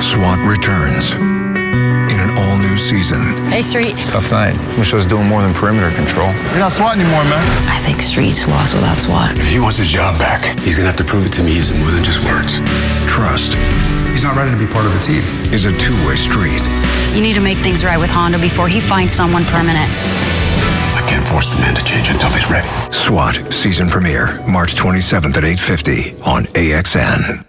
SWAT returns in an all-new season. Hey, Street. Tough night. Wish I was doing more than perimeter control. You're not SWAT anymore, man. I think Street's lost without SWAT. If he wants his job back, he's gonna have to prove it to me using more than just words. Trust He's not ready to be part of the team. is a two-way street. You need to make things right with Hondo before he finds someone permanent. Force the man to change until he's ready. SWAT season premiere March 27th at 8:50 on AXN.